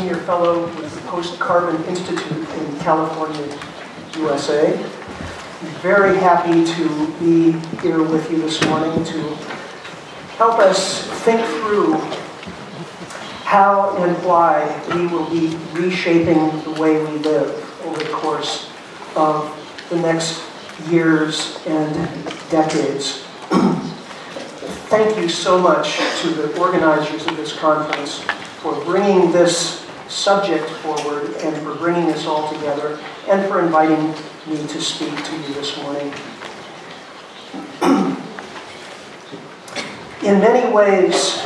Senior Fellow with the Post-Carbon Institute in California, USA. Very happy to be here with you this morning to help us think through how and why we will be reshaping the way we live over the course of the next years and decades. Thank you so much to the organizers of this conference for bringing this subject forward and for bringing this all together and for inviting me to speak to you this morning. In many ways,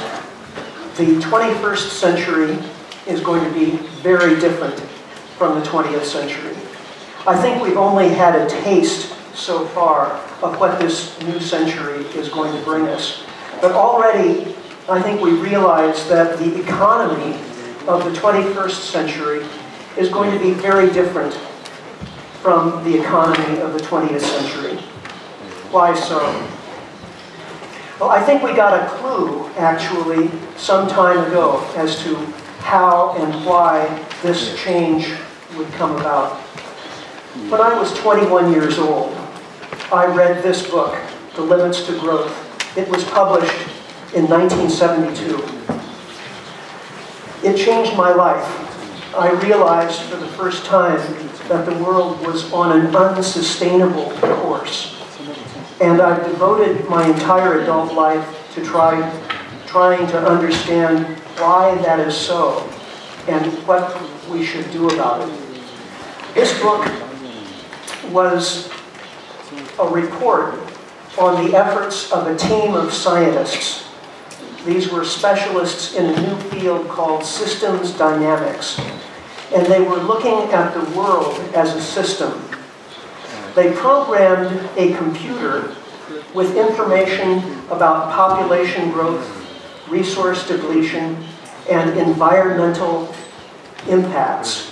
the 21st century is going to be very different from the 20th century. I think we've only had a taste so far of what this new century is going to bring us. But already, I think we realize that the economy of the 21st century is going to be very different from the economy of the 20th century. Why so? Well, I think we got a clue, actually, some time ago as to how and why this change would come about. When I was 21 years old, I read this book, The Limits to Growth, it was published in 1972. It changed my life. I realized for the first time that the world was on an unsustainable course. And I've devoted my entire adult life to try, trying to understand why that is so and what we should do about it. This book was a report on the efforts of a team of scientists. These were specialists in a new field called systems dynamics. And they were looking at the world as a system. They programmed a computer with information about population growth, resource depletion, and environmental impacts.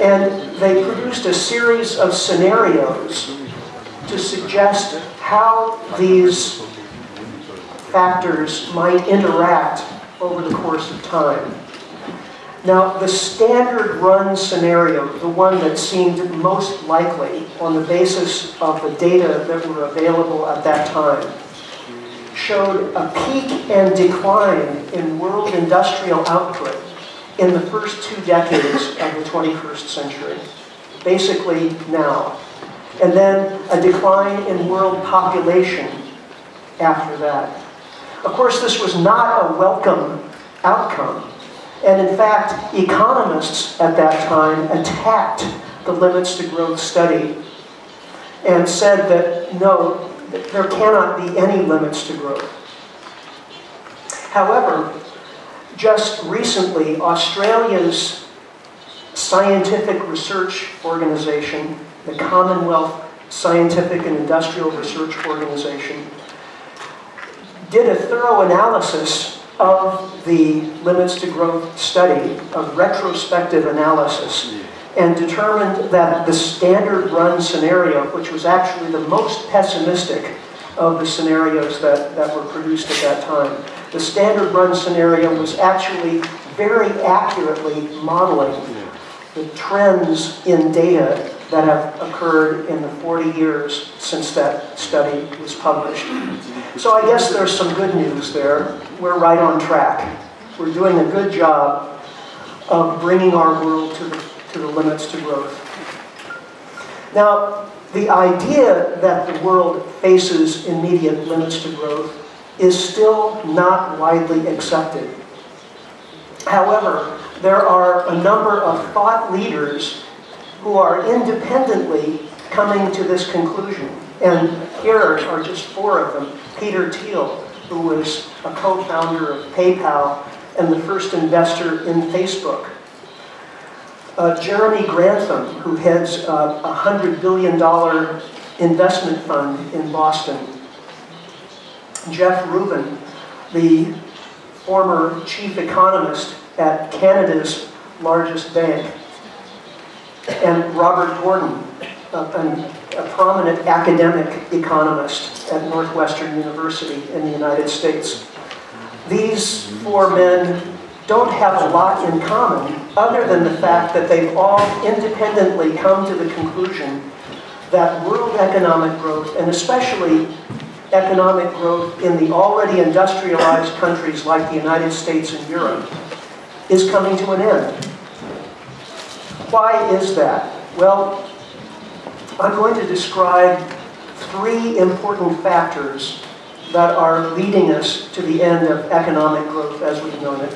And they produced a series of scenarios to suggest how these factors might interact over the course of time. Now, the standard run scenario, the one that seemed most likely on the basis of the data that were available at that time, showed a peak and decline in world industrial output in the first two decades of the 21st century, basically now and then a decline in world population after that. Of course, this was not a welcome outcome. And in fact, economists at that time attacked the limits to growth study and said that no, there cannot be any limits to growth. However, just recently, Australia's scientific research organization the Commonwealth Scientific and Industrial Research Organization, did a thorough analysis of the limits to growth study, a retrospective analysis, and determined that the standard run scenario, which was actually the most pessimistic of the scenarios that, that were produced at that time, the standard run scenario was actually very accurately modeling the trends in data that have occurred in the 40 years since that study was published. So I guess there's some good news there. We're right on track. We're doing a good job of bringing our world to the, to the limits to growth. Now, the idea that the world faces immediate limits to growth is still not widely accepted. However, there are a number of thought leaders who are independently coming to this conclusion. And here are just four of them. Peter Thiel, who was a co-founder of PayPal and the first investor in Facebook. Uh, Jeremy Grantham, who heads uh, a $100 billion investment fund in Boston. Jeff Rubin, the former chief economist at Canada's largest bank and Robert Gordon, a, a, prominent academic economist at Northwestern University in the United States. These four men don't have a lot in common other than the fact that they've all independently come to the conclusion that world economic growth, and especially economic growth in the already industrialized countries like the United States and Europe, is coming to an end. Why is that? Well, I'm going to describe three important factors that are leading us to the end of economic growth as we've known it.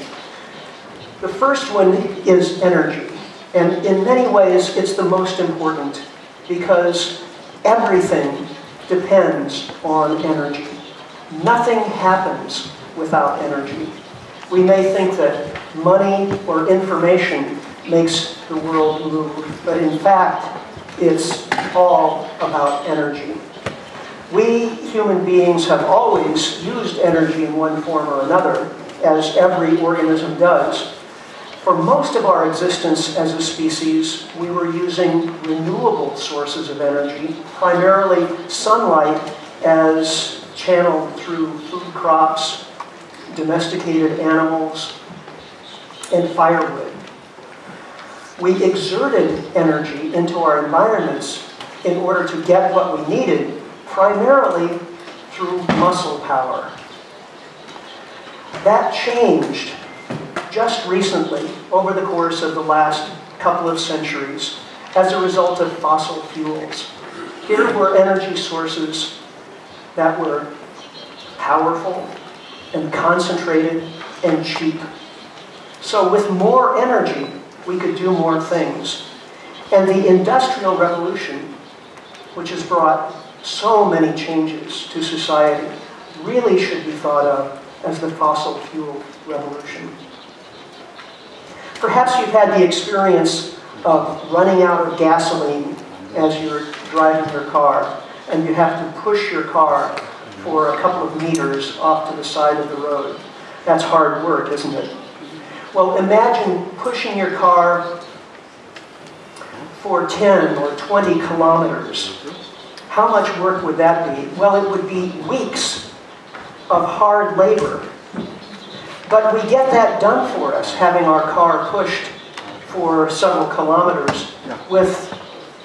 The first one is energy. And in many ways, it's the most important because everything depends on energy. Nothing happens without energy. We may think that money or information makes the world move, but in fact, it's all about energy. We human beings have always used energy in one form or another, as every organism does. For most of our existence as a species, we were using renewable sources of energy, primarily sunlight as channeled through food crops, domesticated animals, and firewood. We exerted energy into our environments in order to get what we needed, primarily through muscle power. That changed just recently, over the course of the last couple of centuries, as a result of fossil fuels. Here were energy sources that were powerful and concentrated and cheap. So with more energy, we could do more things. And the Industrial Revolution, which has brought so many changes to society, really should be thought of as the fossil fuel revolution. Perhaps you've had the experience of running out of gasoline as you're driving your car, and you have to push your car for a couple of meters off to the side of the road. That's hard work, isn't it? Well, imagine pushing your car for 10 or 20 kilometers. How much work would that be? Well, it would be weeks of hard labor but we get that done for us, having our car pushed for several kilometers with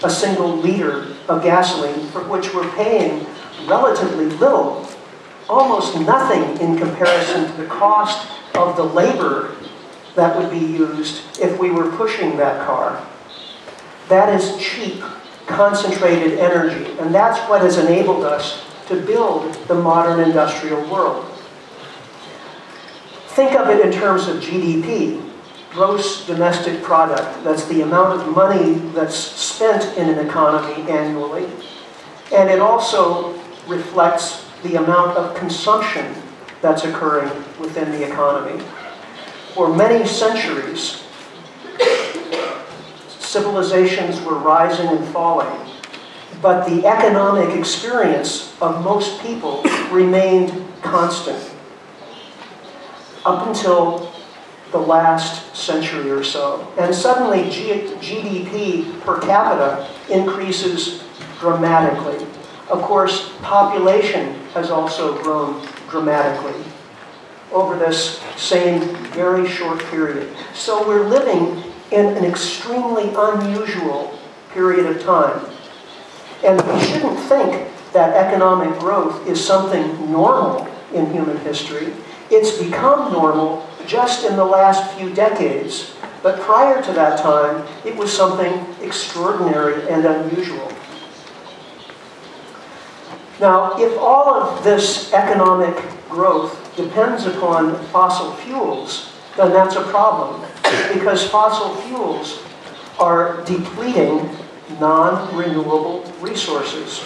a single liter of gasoline for which we're paying relatively little, almost nothing in comparison to the cost of the labor that would be used if we were pushing that car. That is cheap, concentrated energy, and that's what has enabled us to build the modern industrial world. Think of it in terms of GDP, gross domestic product. That's the amount of money that's spent in an economy annually. And it also reflects the amount of consumption that's occurring within the economy. For many centuries, civilizations were rising and falling, but the economic experience of most people remained constant up until the last century or so. And suddenly G GDP per capita increases dramatically. Of course, population has also grown dramatically over this same very short period. So we're living in an extremely unusual period of time. And we shouldn't think that economic growth is something normal in human history. It's become normal just in the last few decades, but prior to that time, it was something extraordinary and unusual. Now, if all of this economic growth depends upon fossil fuels, then that's a problem, because fossil fuels are depleting non-renewable resources.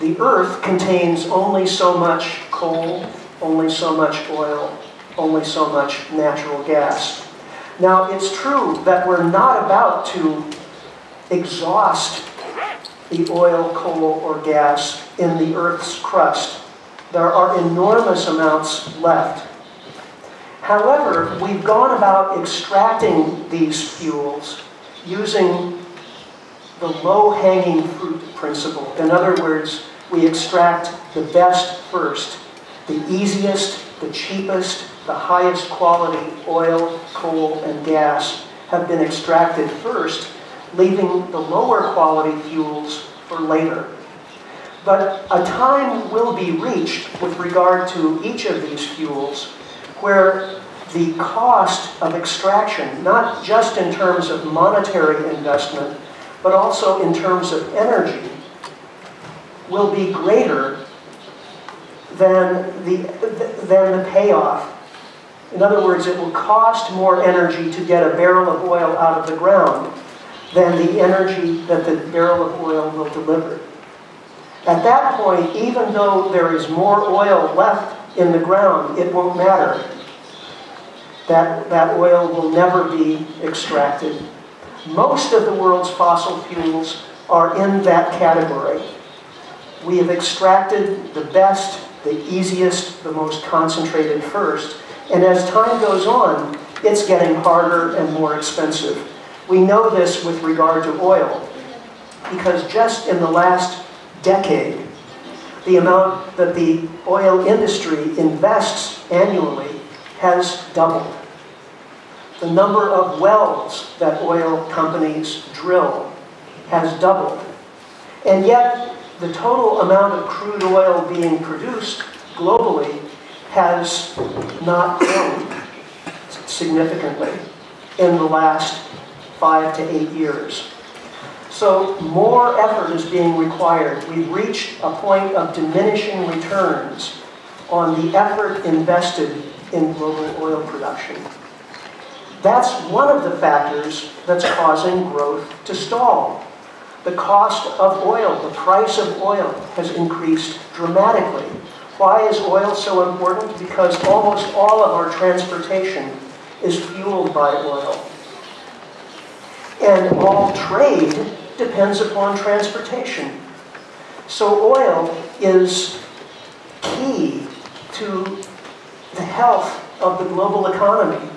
The Earth contains only so much coal, only so much oil, only so much natural gas. Now, it's true that we're not about to exhaust the oil, coal, or gas in the Earth's crust. There are enormous amounts left. However, we've gone about extracting these fuels using the low-hanging fruit principle. In other words, we extract the best first the easiest, the cheapest, the highest quality oil, coal, and gas have been extracted first, leaving the lower quality fuels for later. But a time will be reached with regard to each of these fuels where the cost of extraction, not just in terms of monetary investment, but also in terms of energy, will be greater than the, than the payoff. In other words, it will cost more energy to get a barrel of oil out of the ground than the energy that the barrel of oil will deliver. At that point, even though there is more oil left in the ground, it won't matter. That, that oil will never be extracted. Most of the world's fossil fuels are in that category. We have extracted the best, the easiest, the most concentrated first. And as time goes on, it's getting harder and more expensive. We know this with regard to oil, because just in the last decade, the amount that the oil industry invests annually has doubled. The number of wells that oil companies drill has doubled. And yet, the total amount of crude oil being produced globally has not grown significantly in the last five to eight years. So more effort is being required. We've reached a point of diminishing returns on the effort invested in global oil production. That's one of the factors that's causing growth to stall. The cost of oil, the price of oil has increased dramatically. Why is oil so important? Because almost all of our transportation is fueled by oil. And all trade depends upon transportation. So oil is key to the health of the global economy.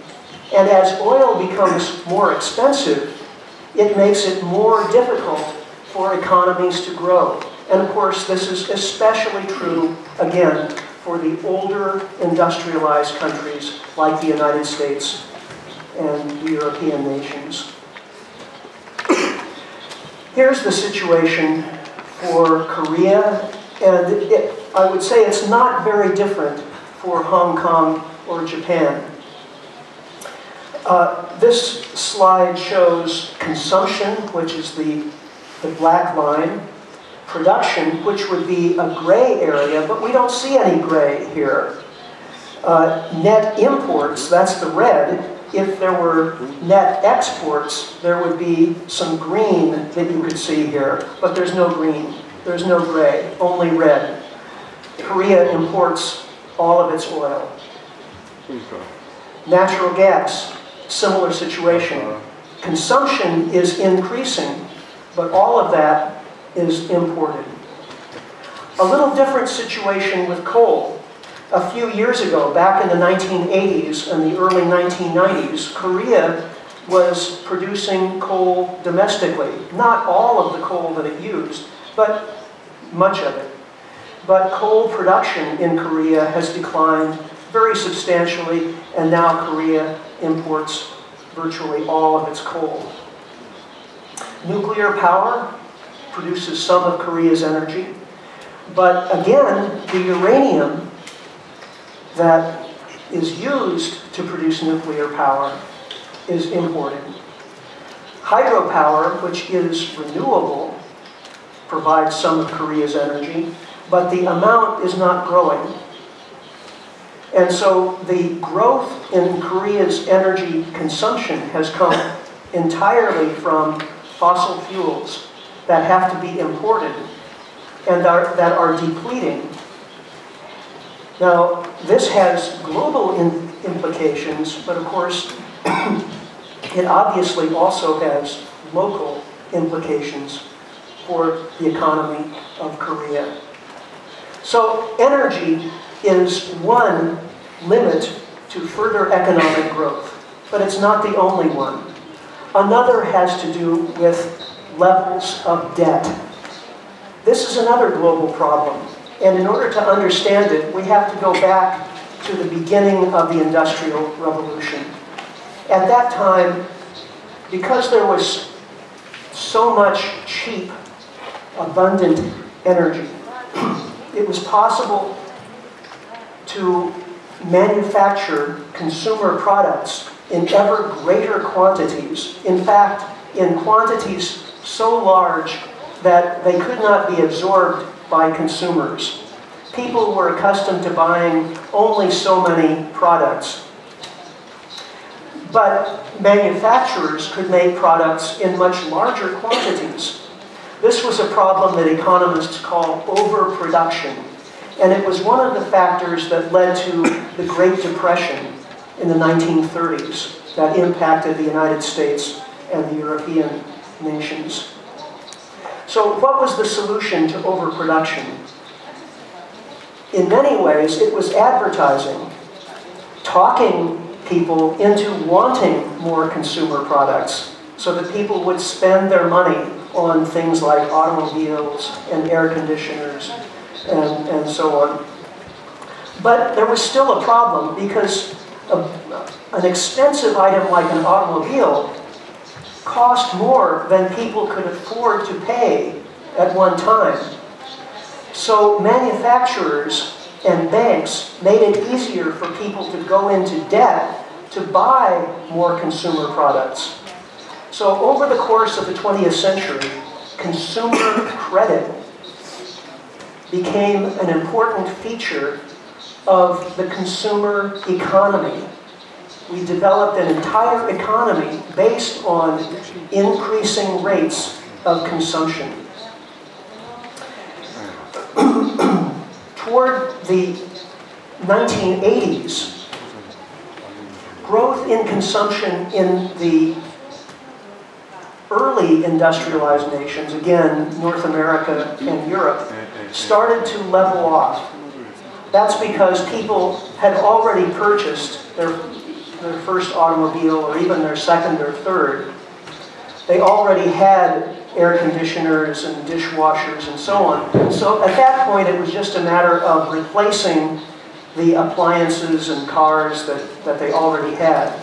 And as oil becomes more expensive, it makes it more difficult for economies to grow. And of course, this is especially true, again, for the older industrialized countries like the United States and the European nations. Here's the situation for Korea, and it, I would say it's not very different for Hong Kong or Japan. Uh, this slide shows consumption, which is the, the black line, production, which would be a gray area, but we don't see any gray here. Uh, net imports, that's the red. If there were net exports, there would be some green that you could see here, but there's no green. There's no gray, only red. Korea imports all of its oil. Natural gas, similar situation. Consumption is increasing, but all of that is imported. A little different situation with coal. A few years ago, back in the 1980s and the early 1990s, Korea was producing coal domestically. Not all of the coal that it used, but much of it. But coal production in Korea has declined very substantially, and now Korea imports virtually all of its coal. Nuclear power produces some of Korea's energy, but again, the uranium that is used to produce nuclear power is imported. Hydropower, which is renewable, provides some of Korea's energy, but the amount is not growing. And so the growth in Korea's energy consumption has come entirely from fossil fuels that have to be imported and are, that are depleting. Now, this has global implications, but of course, it obviously also has local implications for the economy of Korea. So energy is one limit to further economic growth, but it's not the only one. Another has to do with levels of debt. This is another global problem, and in order to understand it, we have to go back to the beginning of the Industrial Revolution. At that time, because there was so much cheap, abundant energy, it was possible to manufacture consumer products in ever greater quantities. In fact, in quantities so large that they could not be absorbed by consumers. People were accustomed to buying only so many products. But manufacturers could make products in much larger quantities. This was a problem that economists call overproduction. And it was one of the factors that led to the Great Depression in the 1930s that impacted the United States and the European nations. So what was the solution to overproduction? In many ways, it was advertising, talking people into wanting more consumer products so that people would spend their money on things like automobiles and air conditioners and, and so on. But there was still a problem because a, an expensive item like an automobile cost more than people could afford to pay at one time. So manufacturers and banks made it easier for people to go into debt to buy more consumer products. So over the course of the 20th century, consumer credit became an important feature of the consumer economy. We developed an entire economy based on increasing rates of consumption. Toward the 1980s, growth in consumption in the early industrialized nations, again, North America and Europe, started to level off. That's because people had already purchased their, their first automobile or even their second or third. They already had air conditioners and dishwashers and so on. So at that point, it was just a matter of replacing the appliances and cars that, that they already had.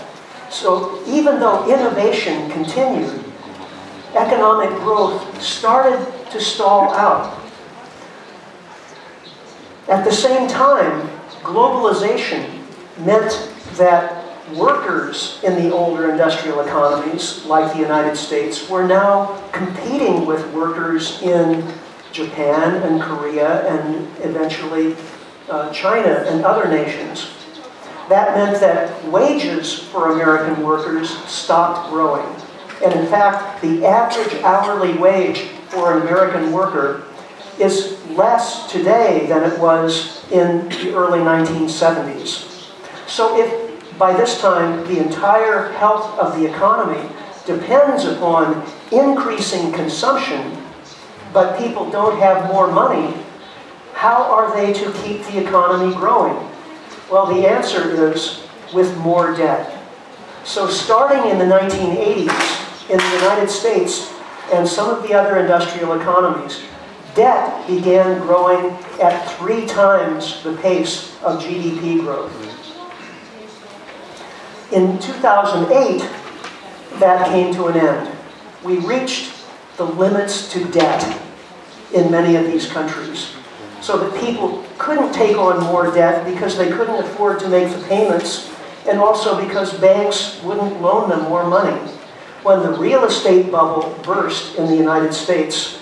So even though innovation continued, economic growth started to stall out. At the same time, globalization meant that workers in the older industrial economies, like the United States, were now competing with workers in Japan and Korea and eventually uh, China and other nations. That meant that wages for American workers stopped growing. And in fact, the average hourly wage for an American worker is less today than it was in the early 1970s. So if by this time the entire health of the economy depends upon increasing consumption, but people don't have more money, how are they to keep the economy growing? Well, the answer is with more debt. So starting in the 1980s, in the United States and some of the other industrial economies, debt began growing at three times the pace of GDP growth. In 2008, that came to an end. We reached the limits to debt in many of these countries so that people couldn't take on more debt because they couldn't afford to make the payments and also because banks wouldn't loan them more money when the real estate bubble burst in the United States,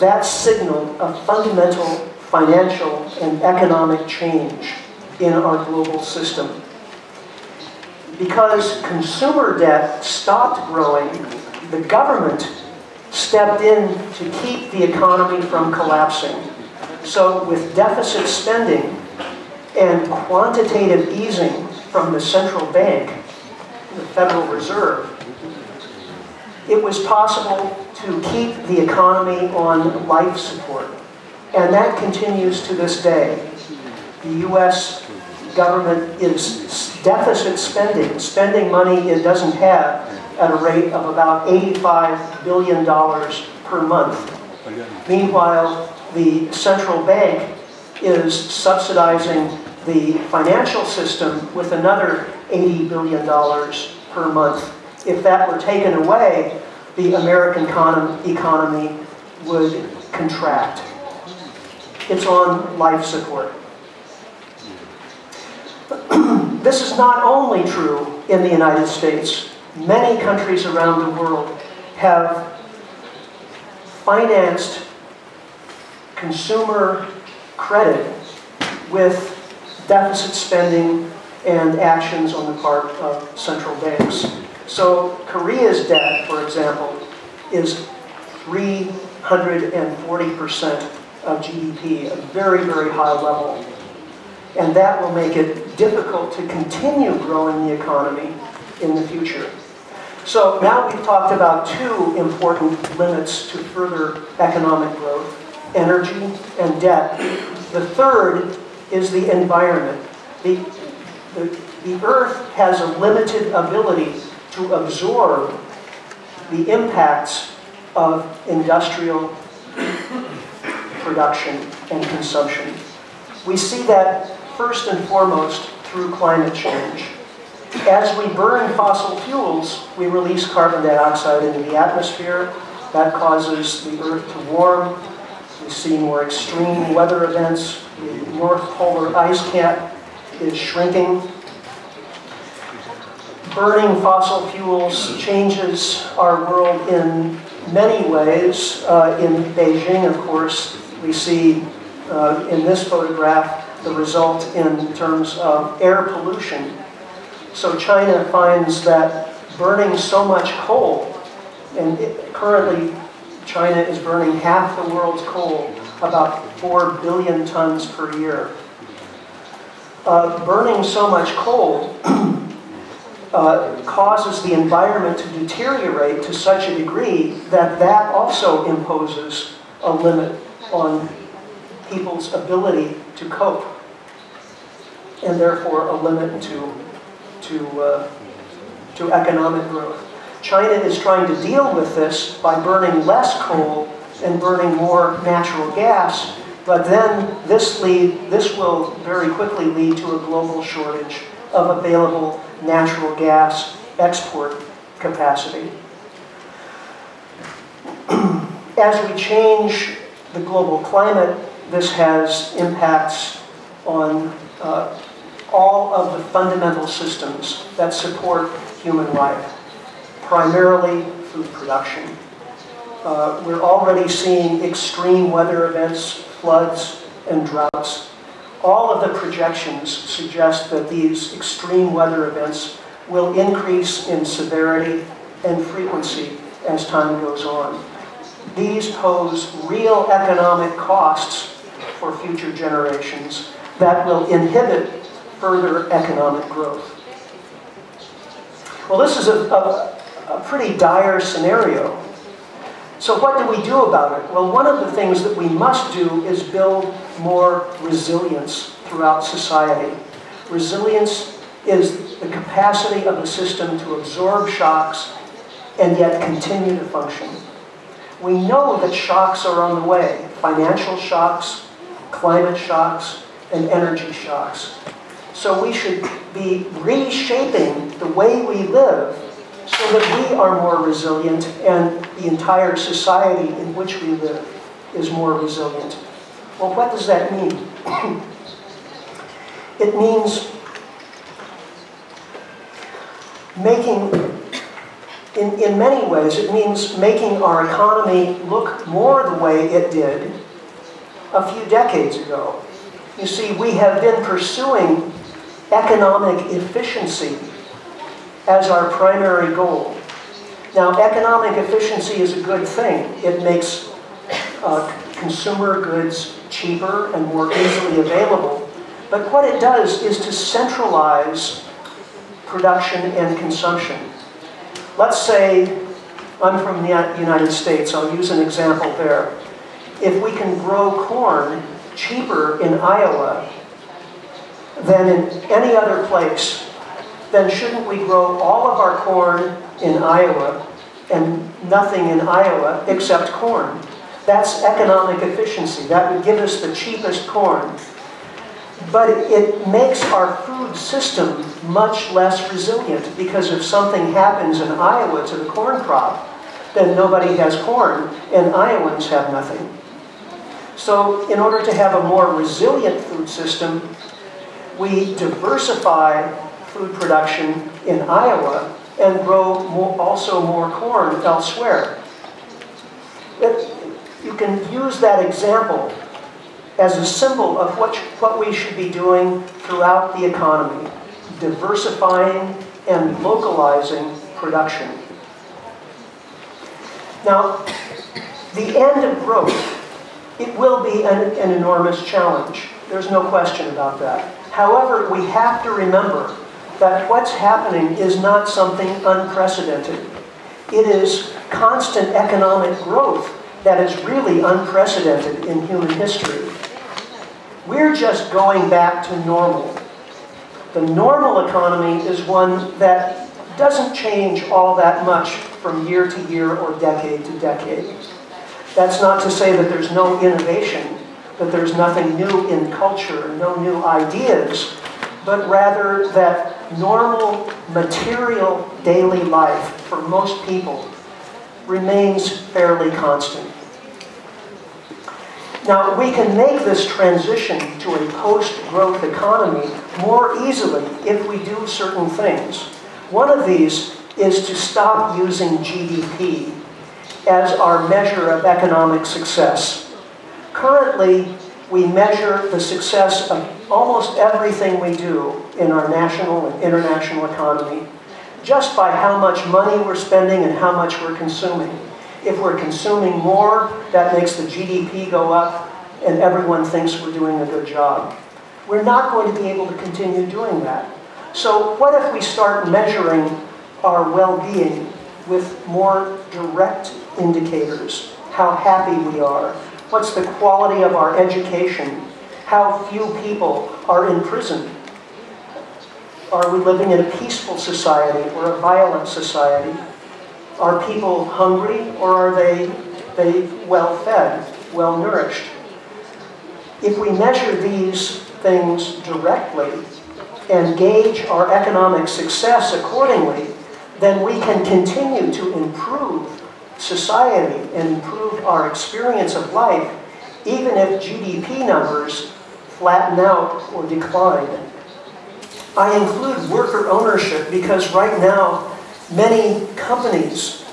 that signaled a fundamental financial and economic change in our global system. Because consumer debt stopped growing, the government stepped in to keep the economy from collapsing. So with deficit spending and quantitative easing from the central bank, the Federal Reserve, it was possible to keep the economy on life support. And that continues to this day. The U.S. government is deficit spending, spending money it doesn't have at a rate of about $85 billion per month. Meanwhile, the central bank is subsidizing the financial system with another $80 billion per month. If that were taken away, the American economy would contract. It's on life support. this is not only true in the United States. Many countries around the world have financed consumer credit with deficit spending and actions on the part of central banks. So Korea's debt, for example, is 340% of GDP, a very, very high level. And that will make it difficult to continue growing the economy in the future. So now we've talked about two important limits to further economic growth, energy and debt. The third is the environment. The, the, the earth has a limited ability to absorb the impacts of industrial production and consumption. We see that first and foremost through climate change. As we burn fossil fuels, we release carbon dioxide into the atmosphere. That causes the Earth to warm. We see more extreme weather events. The North Polar ice cap is shrinking. Burning fossil fuels changes our world in many ways. Uh, in Beijing, of course, we see uh, in this photograph the result in terms of air pollution. So China finds that burning so much coal, and it, currently China is burning half the world's coal, about 4 billion tons per year. Uh, burning so much coal uh, causes the environment to deteriorate to such a degree that that also imposes a limit on people's ability to cope and therefore a limit to, to, uh, to economic growth. China is trying to deal with this by burning less coal and burning more natural gas, but then this, lead, this will very quickly lead to a global shortage of available natural gas export capacity. As we change the global climate, this has impacts on uh, all of the fundamental systems that support human life, primarily food production. Uh, we're already seeing extreme weather events, floods, and droughts. All of the projections suggest that these extreme weather events will increase in severity and frequency as time goes on. These pose real economic costs for future generations that will inhibit further economic growth. Well, this is a, a, a pretty dire scenario. So what do we do about it? Well, one of the things that we must do is build more resilience throughout society. Resilience is the capacity of the system to absorb shocks and yet continue to function. We know that shocks are on the way. Financial shocks, climate shocks, and energy shocks. So we should be reshaping the way we live so that we are more resilient and the entire society in which we live is more resilient. Well, what does that mean? it means making, in, in many ways, it means making our economy look more the way it did a few decades ago. You see, we have been pursuing economic efficiency as our primary goal. Now, economic efficiency is a good thing. It makes uh, consumer goods cheaper and more easily available. But what it does is to centralize production and consumption. Let's say I'm from the United States. I'll use an example there. If we can grow corn cheaper in Iowa than in any other place, then shouldn't we grow all of our corn in Iowa and nothing in Iowa except corn? That's economic efficiency. That would give us the cheapest corn. but it makes our food system much less resilient because if something happens in Iowa to the corn crop, then nobody has corn and Iowans have nothing. So in order to have a more resilient food system, we diversify food production in Iowa and grow more, also more corn elsewhere. It, you can use that example as a symbol of what, what we should be doing throughout the economy, diversifying and localizing production. Now, the end of growth, it will be an, an enormous challenge. There's no question about that. However, we have to remember that what's happening is not something unprecedented. It is constant economic growth that is really unprecedented in human history. We're just going back to normal. The normal economy is one that doesn't change all that much from year to year or decade to decade. That's not to say that there's no innovation, that there's nothing new in culture, no new ideas, but rather that normal material daily life for most people remains fairly constant. Now, we can make this transition to a post-growth economy more easily if we do certain things. One of these is to stop using GDP as our measure of economic success. Currently, we measure the success of almost everything we do in our national and international economy just by how much money we're spending and how much we're consuming. If we're consuming more, that makes the GDP go up, and everyone thinks we're doing a good job. We're not going to be able to continue doing that. So what if we start measuring our well-being with more direct indicators? How happy we are? What's the quality of our education? How few people are in prison? Are we living in a peaceful society or a violent society? Are people hungry or are they, they well fed, well nourished? If we measure these things directly and gauge our economic success accordingly, then we can continue to improve society and improve our experience of life, even if GDP numbers flatten out or decline. I include worker ownership because right now Many companies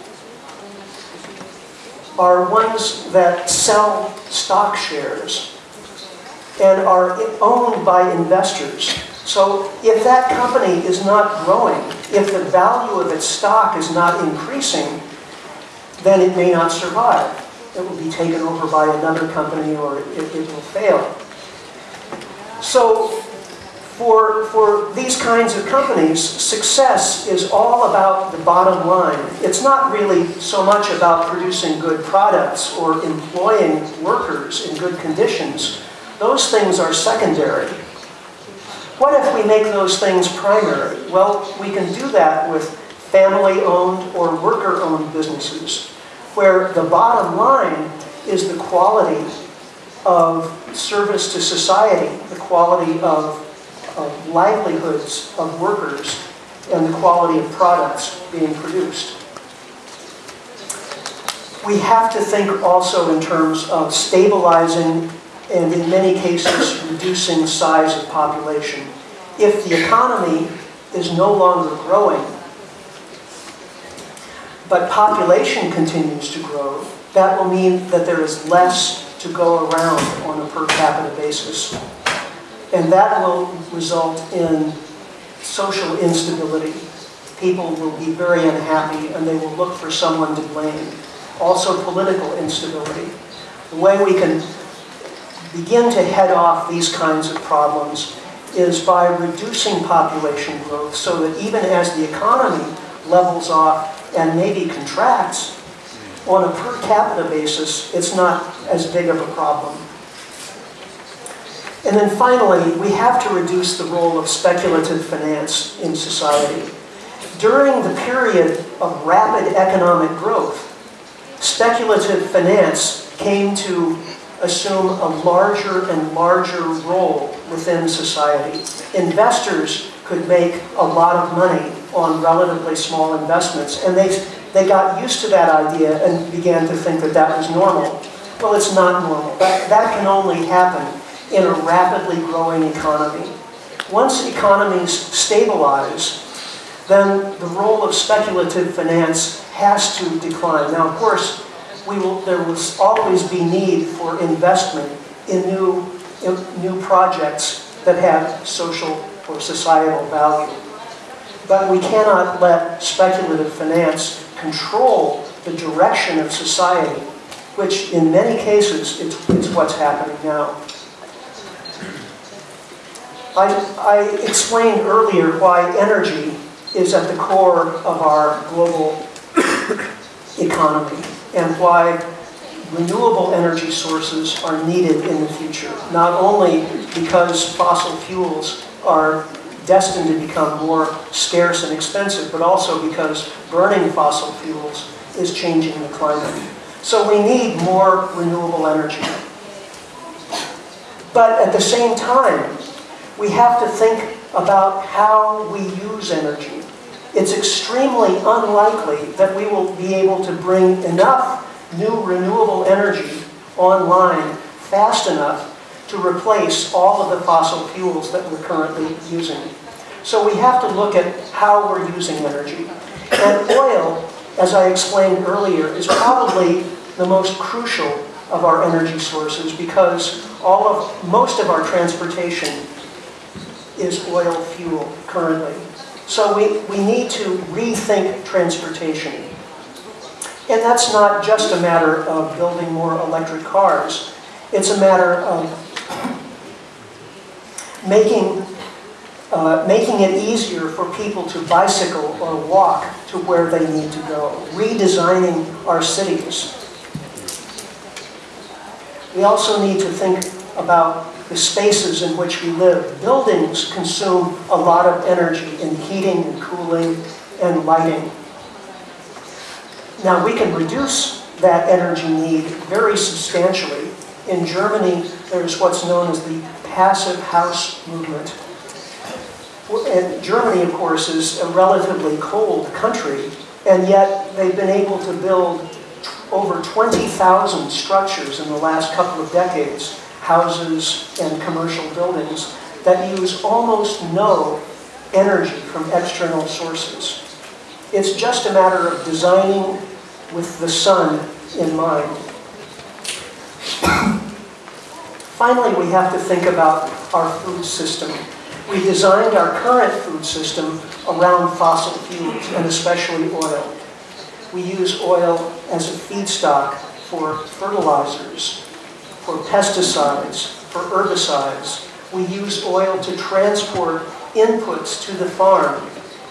are ones that sell stock shares and are owned by investors. So if that company is not growing, if the value of its stock is not increasing, then it may not survive. It will be taken over by another company or it, it will fail. So for, for these kinds of companies, success is all about the bottom line. It's not really so much about producing good products or employing workers in good conditions. Those things are secondary. What if we make those things primary? Well, we can do that with family-owned or worker-owned businesses, where the bottom line is the quality of service to society, the quality of of livelihoods of workers and the quality of products being produced. We have to think also in terms of stabilizing and in many cases reducing size of population. If the economy is no longer growing, but population continues to grow, that will mean that there is less to go around on a per capita basis. And that will result in social instability. People will be very unhappy and they will look for someone to blame. Also political instability. The way we can begin to head off these kinds of problems is by reducing population growth so that even as the economy levels off and maybe contracts, on a per capita basis, it's not as big of a problem. And then finally, we have to reduce the role of speculative finance in society. During the period of rapid economic growth, speculative finance came to assume a larger and larger role within society. Investors could make a lot of money on relatively small investments, and they, they got used to that idea and began to think that that was normal. Well, it's not normal. That, that can only happen in a rapidly growing economy. Once economies stabilize, then the role of speculative finance has to decline. Now, of course, we will, there will always be need for investment in new, in new projects that have social or societal value. But we cannot let speculative finance control the direction of society, which in many cases it's, it's what's happening now. I, I explained earlier why energy is at the core of our global economy and why renewable energy sources are needed in the future, not only because fossil fuels are destined to become more scarce and expensive, but also because burning fossil fuels is changing the climate. So we need more renewable energy. But at the same time, we have to think about how we use energy. It's extremely unlikely that we will be able to bring enough new renewable energy online fast enough to replace all of the fossil fuels that we're currently using. So we have to look at how we're using energy. And oil, as I explained earlier, is probably the most crucial of our energy sources because all of most of our transportation is oil fuel currently. So we, we need to rethink transportation. And that's not just a matter of building more electric cars. It's a matter of making, uh, making it easier for people to bicycle or walk to where they need to go. Redesigning our cities. We also need to think about the spaces in which we live. Buildings consume a lot of energy in heating and cooling and lighting. Now we can reduce that energy need very substantially. In Germany, there's what's known as the passive house movement. And Germany, of course, is a relatively cold country, and yet they've been able to build over 20,000 structures in the last couple of decades houses and commercial buildings that use almost no energy from external sources. It's just a matter of designing with the sun in mind. Finally, we have to think about our food system. We designed our current food system around fossil fuels, and especially oil. We use oil as a feedstock for fertilizers, for pesticides, for herbicides. We use oil to transport inputs to the farm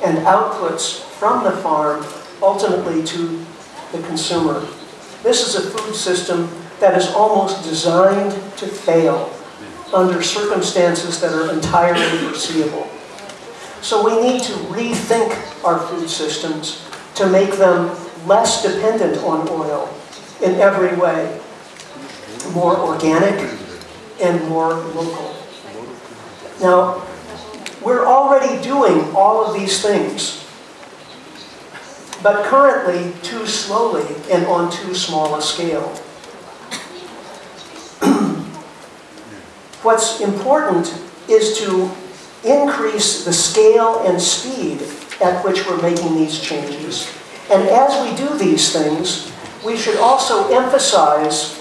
and outputs from the farm ultimately to the consumer. This is a food system that is almost designed to fail under circumstances that are entirely foreseeable. So we need to rethink our food systems to make them less dependent on oil in every way more organic, and more local. Now, we're already doing all of these things, but currently too slowly and on too small a scale. What's important is to increase the scale and speed at which we're making these changes. And as we do these things, we should also emphasize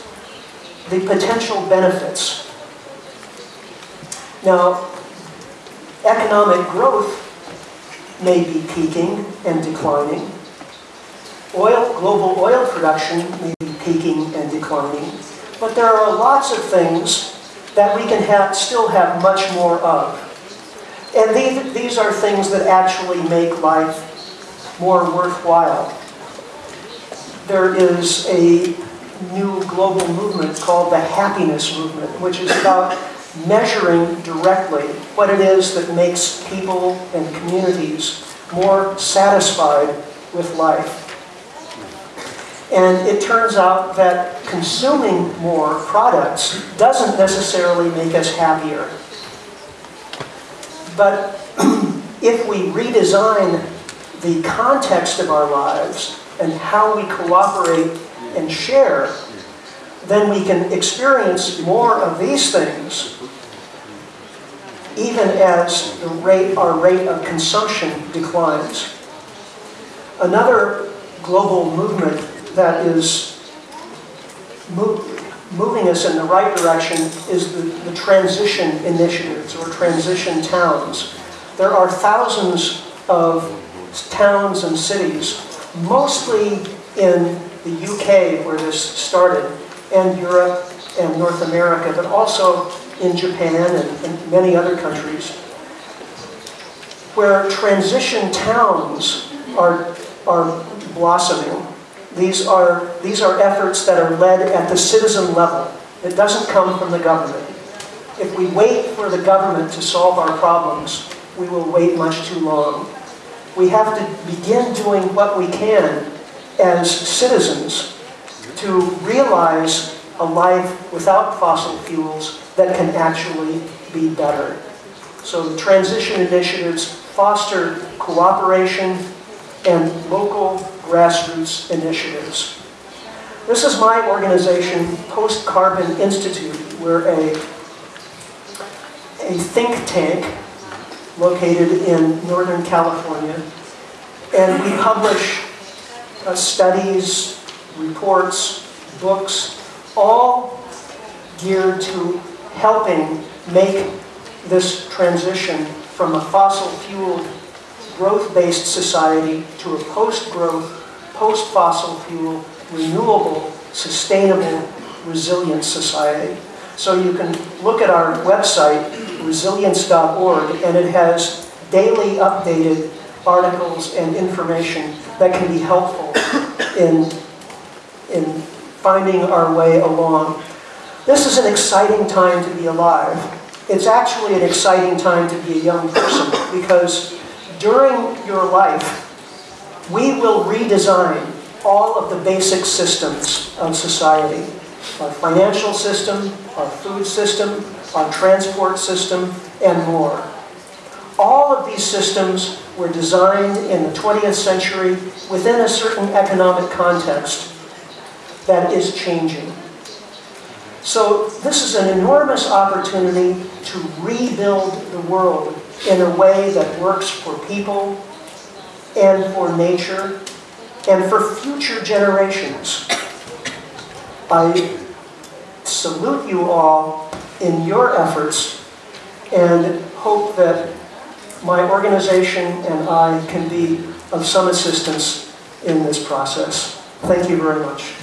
the potential benefits. Now, economic growth may be peaking and declining. Oil, global oil production may be peaking and declining. But there are lots of things that we can have, still have much more of. And these, these are things that actually make life more worthwhile. There is a new global movement called the happiness movement, which is about measuring directly what it is that makes people and communities more satisfied with life. And it turns out that consuming more products doesn't necessarily make us happier. But if we redesign the context of our lives and how we cooperate and share, then we can experience more of these things even as the rate, our rate of consumption declines. Another global movement that is move, moving us in the right direction is the, the transition initiatives or transition towns. There are thousands of towns and cities, mostly in the UK where this started, and Europe and North America, but also in Japan and, and many other countries, where transition towns are, are blossoming. These are, these are efforts that are led at the citizen level. It doesn't come from the government. If we wait for the government to solve our problems, we will wait much too long. We have to begin doing what we can as citizens to realize a life without fossil fuels that can actually be better. So the transition initiatives foster cooperation and local grassroots initiatives. This is my organization, Post Carbon Institute. We're a, a think tank located in Northern California. And we publish uh, studies, reports, books, all geared to helping make this transition from a fossil fueled growth-based society to a post-growth, post-fossil fuel, renewable, sustainable, resilient society. So you can look at our website, resilience.org, and it has daily updated articles and information that can be helpful in, in finding our way along this is an exciting time to be alive. It's actually an exciting time to be a young person because during your life, we will redesign all of the basic systems of society. Our financial system, our food system, our transport system, and more. All of these systems were designed in the 20th century within a certain economic context that is changing. So this is an enormous opportunity to rebuild the world in a way that works for people and for nature and for future generations. I salute you all in your efforts and hope that my organization and I can be of some assistance in this process. Thank you very much.